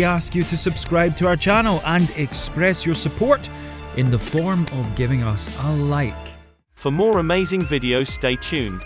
we ask you to subscribe to our channel and express your support in the form of giving us a like. For more amazing videos stay tuned.